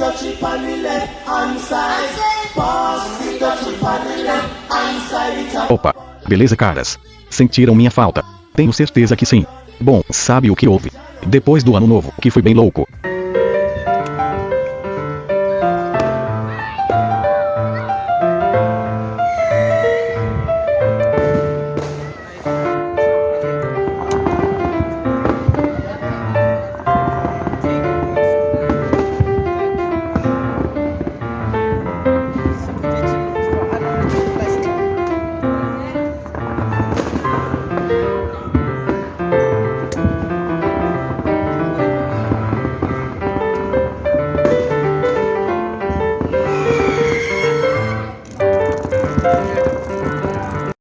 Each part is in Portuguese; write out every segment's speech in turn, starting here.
on the left hand side. On the left hand side. Opa. Beleza, caras? Sentiram minha falta? Tenho certeza que sim. Bom, sabe o que houve? Depois do ano novo, que foi bem louco.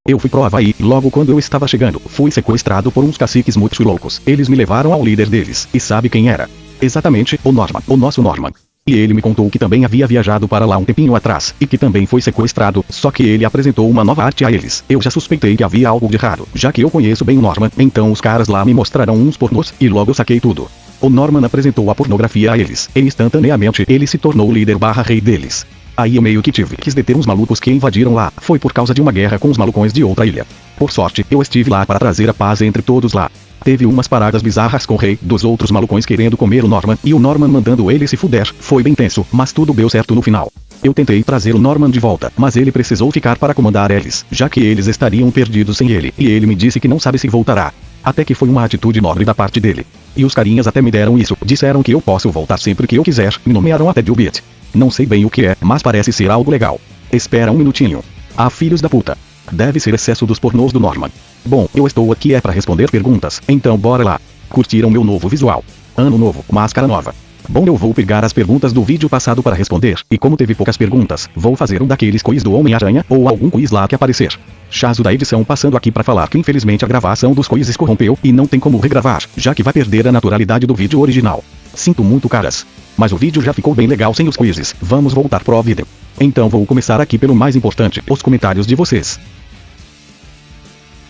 Eu fui pro Havaí, logo quando eu estava chegando, fui sequestrado por uns caciques muito loucos. Eles me levaram ao líder deles, e sabe quem era? Exatamente, o Norman, o nosso Norman. E ele me contou que também havia viajado para lá um tempinho atrás, e que também foi sequestrado, só que ele apresentou uma nova arte a eles. Eu já suspeitei que havia algo de errado, já que eu conheço bem o Norman, então os caras lá me mostraram uns pornôs, e logo saquei tudo. O Norman apresentou a pornografia a eles, e instantaneamente ele se tornou o líder barra rei deles. Aí eu meio que tive que deter uns malucos que invadiram lá, foi por causa de uma guerra com os malucões de outra ilha. Por sorte, eu estive lá para trazer a paz entre todos lá. Teve umas paradas bizarras com o rei, dos outros malucões querendo comer o Norman e o Norman mandando ele se fuder, foi bem tenso, mas tudo deu certo no final. Eu tentei trazer o Norman de volta, mas ele precisou ficar para comandar eles, já que eles estariam perdidos sem ele, e ele me disse que não sabe se voltará. Até que foi uma atitude nobre da parte dele. E os carinhas até me deram isso, disseram que eu posso voltar sempre que eu quiser, me nomearam até Dilbit. Não sei bem o que é, mas parece ser algo legal. Espera um minutinho. Ah, filhos da puta. Deve ser excesso dos pornôs do Norman. Bom, eu estou aqui é para responder perguntas, então bora lá. Curtiram meu novo visual? Ano novo, máscara nova. Bom, eu vou pegar as perguntas do vídeo passado para responder, e como teve poucas perguntas, vou fazer um daqueles quiz do Homem-Aranha, ou algum quiz lá que aparecer. Chazo da edição passando aqui para falar que infelizmente a gravação dos quizzes corrompeu e não tem como regravar, já que vai perder a naturalidade do vídeo original. Sinto muito caras. Mas o vídeo já ficou bem legal sem os quizzes, vamos voltar pro vídeo. Então vou começar aqui pelo mais importante, os comentários de vocês.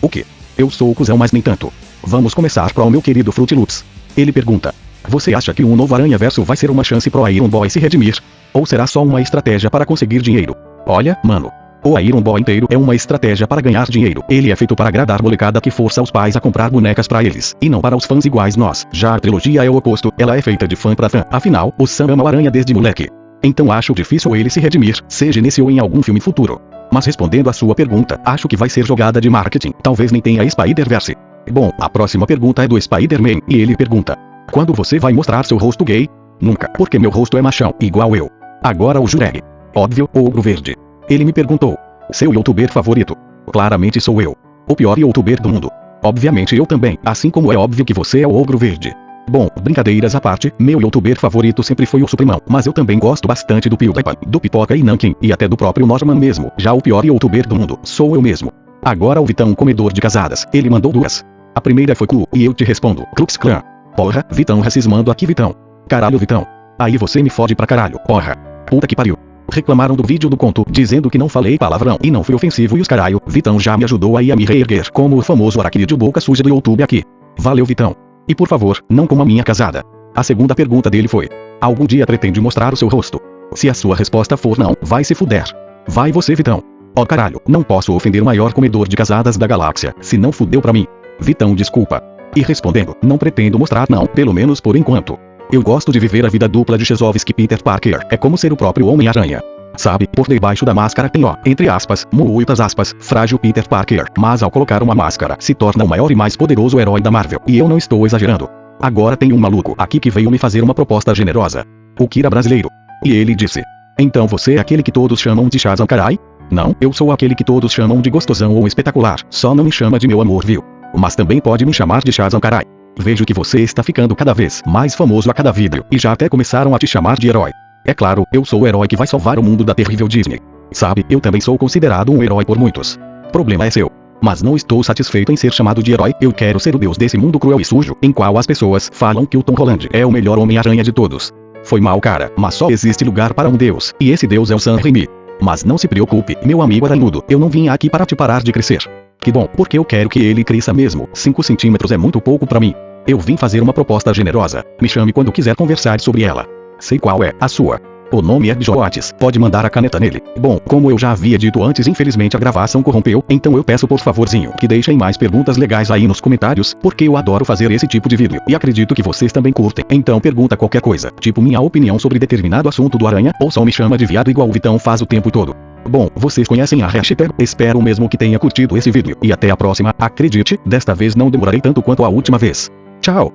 O que? Eu sou o cuzão mas nem tanto. Vamos começar pro meu querido Fruit Loops. Ele pergunta. Você acha que um novo Aranha Verso vai ser uma chance pro Iron Boy se redimir? Ou será só uma estratégia para conseguir dinheiro? Olha, mano. O Iron Boy inteiro é uma estratégia para ganhar dinheiro. Ele é feito para agradar molecada que força os pais a comprar bonecas para eles, e não para os fãs iguais nós. Já a trilogia é o oposto, ela é feita de fã para fã. Afinal, o Sam ama o Aranha desde moleque. Então acho difícil ele se redimir, seja nesse ou em algum filme futuro. Mas respondendo a sua pergunta, acho que vai ser jogada de marketing, talvez nem tenha Spider-Verse. Bom, a próxima pergunta é do Spider-Man, e ele pergunta: Quando você vai mostrar seu rosto gay? Nunca, porque meu rosto é machão, igual eu. Agora o Jureg. Óbvio, Ogro Verde. Ele me perguntou: Seu youtuber favorito? Claramente sou eu. O pior youtuber do mundo. Obviamente eu também, assim como é óbvio que você é o Ogro Verde. Bom, brincadeiras à parte, meu youtuber favorito sempre foi o Suprimão, mas eu também gosto bastante do PewDiePie, do Pipoca e Nankin, e até do próprio Norman mesmo, já o pior youtuber do mundo, sou eu mesmo. Agora o Vitão comedor de casadas, ele mandou duas. A primeira foi Clu, e eu te respondo, Klux Klan. Porra, Vitão racismando aqui Vitão. Caralho Vitão. Aí você me fode pra caralho, porra. Puta que pariu. Reclamaram do vídeo do conto, dizendo que não falei palavrão e não fui ofensivo e os caralho, Vitão já me ajudou aí a me reerguer como o famoso aracnídeo boca suja do YouTube aqui. Valeu Vitão. E por favor, não coma minha casada. A segunda pergunta dele foi: Algum dia pretende mostrar o seu rosto? Se a sua resposta for não, vai se fuder. Vai você, Vitão. Ó oh, caralho, não posso ofender o maior comedor de casadas da galáxia, se não fudeu pra mim. Vitão, desculpa. E respondendo, não pretendo mostrar não, pelo menos por enquanto. Eu gosto de viver a vida dupla de Chesovski Peter Parker, é como ser o próprio Homem-Aranha. Sabe, por debaixo da máscara tem ó, entre aspas, muitas aspas, frágil Peter Parker, mas ao colocar uma máscara, se torna o maior e mais poderoso herói da Marvel, e eu não estou exagerando. Agora tem um maluco aqui que veio me fazer uma proposta generosa. O Kira brasileiro. E ele disse: Então você é aquele que todos chamam de Shazam carai? Não, eu sou aquele que todos chamam de gostosão ou espetacular, só não me chama de meu amor viu? Mas também pode me chamar de Shazam carai. Vejo que você está ficando cada vez mais famoso a cada vídeo, e já até começaram a te chamar de herói. É claro, eu sou o herói que vai salvar o mundo da terrível Disney. Sabe, eu também sou considerado um herói por muitos. Problema é seu. Mas não estou satisfeito em ser chamado de herói, eu quero ser o deus desse mundo cruel e sujo, em qual as pessoas falam que o Tom Holland é o melhor Homem-Aranha de todos. Foi mal cara, mas só existe lugar para um deus, e esse deus é o Sam Raimi. Mas não se preocupe, meu amigo aranudo, eu não vim aqui para te parar de crescer. Que bom, porque eu quero que ele cresça mesmo, 5 centímetros é muito pouco para mim. Eu vim fazer uma proposta generosa, me chame quando quiser conversar sobre ela. Sei qual é a sua. O nome é Joates, pode mandar a caneta nele. Bom, como eu já havia dito antes, infelizmente a gravação corrompeu, então eu peço por favorzinho que deixem mais perguntas legais aí nos comentários, porque eu adoro fazer esse tipo de vídeo, e acredito que vocês também curtem. Então pergunta qualquer coisa, tipo minha opinião sobre determinado assunto do aranha, ou só me chama de viado igual o Vitão faz o tempo todo. Bom, vocês conhecem a hashtag, espero mesmo que tenha curtido esse vídeo, e até a próxima, acredite, desta vez não demorarei tanto quanto a última vez. Tchau!